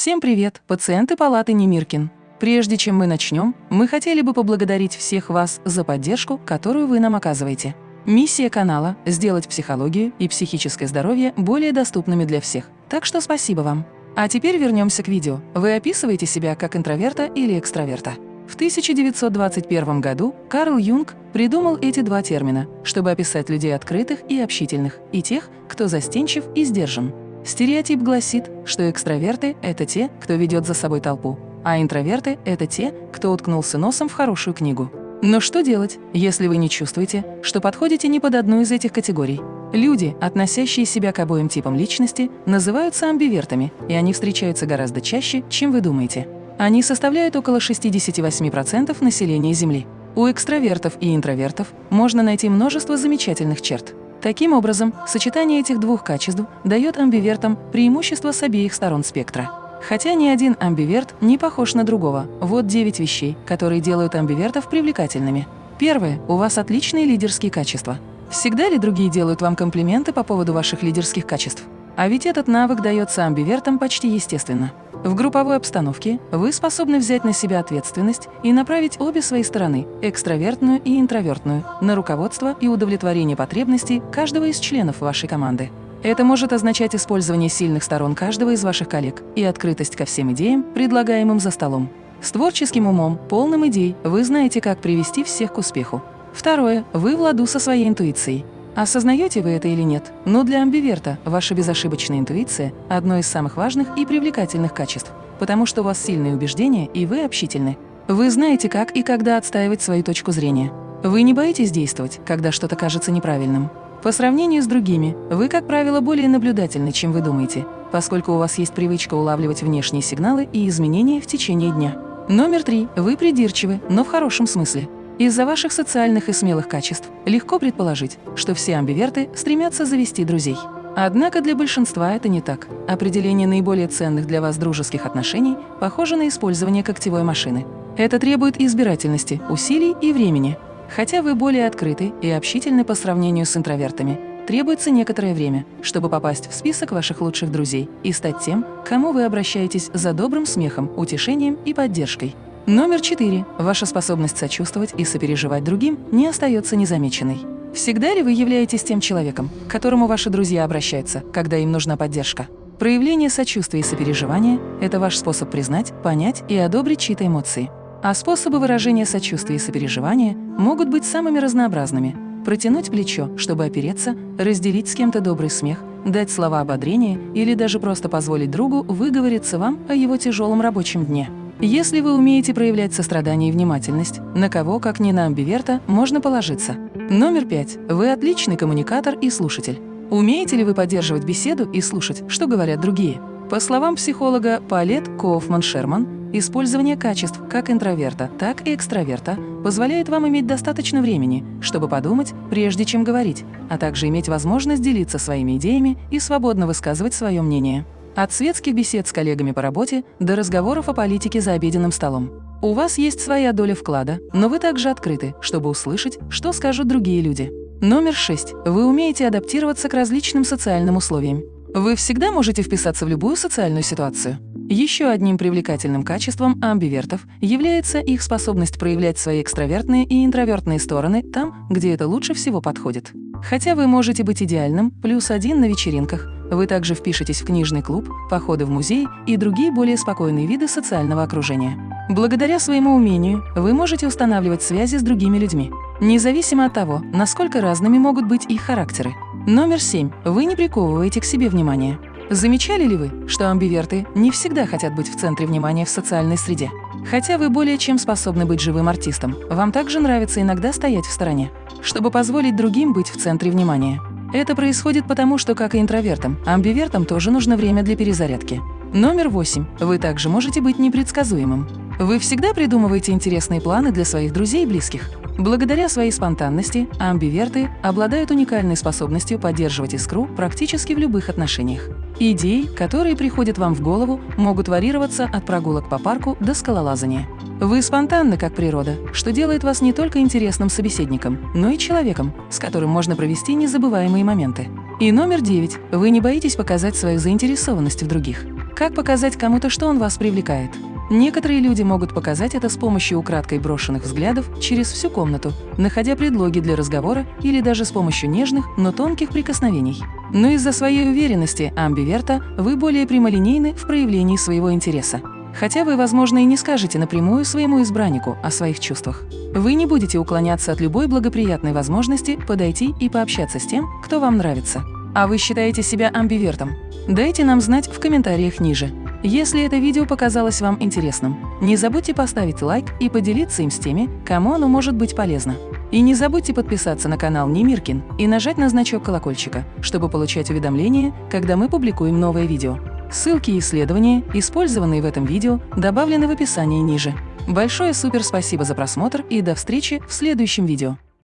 Всем привет, пациенты палаты Немиркин. Прежде чем мы начнем, мы хотели бы поблагодарить всех вас за поддержку, которую вы нам оказываете. Миссия канала – сделать психологию и психическое здоровье более доступными для всех. Так что спасибо вам. А теперь вернемся к видео. Вы описываете себя как интроверта или экстраверта. В 1921 году Карл Юнг придумал эти два термина, чтобы описать людей открытых и общительных, и тех, кто застенчив и сдержан. Стереотип гласит, что экстраверты – это те, кто ведет за собой толпу, а интроверты – это те, кто уткнулся носом в хорошую книгу. Но что делать, если вы не чувствуете, что подходите ни под одну из этих категорий? Люди, относящие себя к обоим типам личности, называются амбивертами, и они встречаются гораздо чаще, чем вы думаете. Они составляют около 68% населения Земли. У экстравертов и интровертов можно найти множество замечательных черт. Таким образом, сочетание этих двух качеств дает амбивертам преимущество с обеих сторон спектра. Хотя ни один амбиверт не похож на другого. Вот 9 вещей, которые делают амбивертов привлекательными. Первое. У вас отличные лидерские качества. Всегда ли другие делают вам комплименты по поводу ваших лидерских качеств? А ведь этот навык дается амбивертам почти естественно. В групповой обстановке вы способны взять на себя ответственность и направить обе свои стороны – экстравертную и интровертную – на руководство и удовлетворение потребностей каждого из членов вашей команды. Это может означать использование сильных сторон каждого из ваших коллег и открытость ко всем идеям, предлагаемым за столом. С творческим умом, полным идей, вы знаете, как привести всех к успеху. Второе. Вы в ладу со своей интуицией. Осознаете вы это или нет, но для амбиверта ваша безошибочная интуиция – одно из самых важных и привлекательных качеств, потому что у вас сильные убеждения и вы общительны. Вы знаете, как и когда отстаивать свою точку зрения. Вы не боитесь действовать, когда что-то кажется неправильным. По сравнению с другими, вы, как правило, более наблюдательны, чем вы думаете, поскольку у вас есть привычка улавливать внешние сигналы и изменения в течение дня. Номер три. Вы придирчивы, но в хорошем смысле. Из-за ваших социальных и смелых качеств легко предположить, что все амбиверты стремятся завести друзей. Однако для большинства это не так. Определение наиболее ценных для вас дружеских отношений похоже на использование когтевой машины. Это требует избирательности, усилий и времени. Хотя вы более открыты и общительны по сравнению с интровертами, требуется некоторое время, чтобы попасть в список ваших лучших друзей и стать тем, к кому вы обращаетесь за добрым смехом, утешением и поддержкой. Номер четыре. Ваша способность сочувствовать и сопереживать другим не остается незамеченной. Всегда ли вы являетесь тем человеком, к которому ваши друзья обращаются, когда им нужна поддержка? Проявление сочувствия и сопереживания – это ваш способ признать, понять и одобрить чьи-то эмоции. А способы выражения сочувствия и сопереживания могут быть самыми разнообразными. Протянуть плечо, чтобы опереться, разделить с кем-то добрый смех, дать слова ободрения или даже просто позволить другу выговориться вам о его тяжелом рабочем дне. Если вы умеете проявлять сострадание и внимательность, на кого, как не на амбиверта, можно положиться. Номер пять. Вы отличный коммуникатор и слушатель. Умеете ли вы поддерживать беседу и слушать, что говорят другие? По словам психолога Палет Коуфман-Шерман, использование качеств как интроверта, так и экстраверта позволяет вам иметь достаточно времени, чтобы подумать, прежде чем говорить, а также иметь возможность делиться своими идеями и свободно высказывать свое мнение. От светских бесед с коллегами по работе до разговоров о политике за обеденным столом. У вас есть своя доля вклада, но вы также открыты, чтобы услышать, что скажут другие люди. Номер шесть. Вы умеете адаптироваться к различным социальным условиям. Вы всегда можете вписаться в любую социальную ситуацию. Еще одним привлекательным качеством амбивертов является их способность проявлять свои экстравертные и интровертные стороны там, где это лучше всего подходит. Хотя вы можете быть идеальным, плюс один на вечеринках, вы также впишетесь в книжный клуб, походы в музей и другие более спокойные виды социального окружения. Благодаря своему умению вы можете устанавливать связи с другими людьми, независимо от того, насколько разными могут быть их характеры. Номер семь. Вы не приковываете к себе внимание. Замечали ли вы, что амбиверты не всегда хотят быть в центре внимания в социальной среде? Хотя вы более чем способны быть живым артистом, вам также нравится иногда стоять в стороне, чтобы позволить другим быть в центре внимания. Это происходит потому, что, как и интровертам, амбивертам тоже нужно время для перезарядки. Номер восемь. Вы также можете быть непредсказуемым. Вы всегда придумываете интересные планы для своих друзей и близких. Благодаря своей спонтанности амбиверты обладают уникальной способностью поддерживать искру практически в любых отношениях. Идеи, которые приходят вам в голову, могут варьироваться от прогулок по парку до скалолазания. Вы спонтанны, как природа, что делает вас не только интересным собеседником, но и человеком, с которым можно провести незабываемые моменты. И номер девять. Вы не боитесь показать свою заинтересованность в других. Как показать кому-то, что он вас привлекает? Некоторые люди могут показать это с помощью украдкой брошенных взглядов через всю комнату, находя предлоги для разговора или даже с помощью нежных, но тонких прикосновений. Но из-за своей уверенности, амбиверта, вы более прямолинейны в проявлении своего интереса. Хотя вы, возможно, и не скажете напрямую своему избраннику о своих чувствах. Вы не будете уклоняться от любой благоприятной возможности подойти и пообщаться с тем, кто вам нравится. А вы считаете себя амбивертом? Дайте нам знать в комментариях ниже. Если это видео показалось вам интересным, не забудьте поставить лайк и поделиться им с теми, кому оно может быть полезно. И не забудьте подписаться на канал Немиркин и нажать на значок колокольчика, чтобы получать уведомления, когда мы публикуем новое видео. Ссылки и исследования, использованные в этом видео, добавлены в описании ниже. Большое супер спасибо за просмотр и до встречи в следующем видео.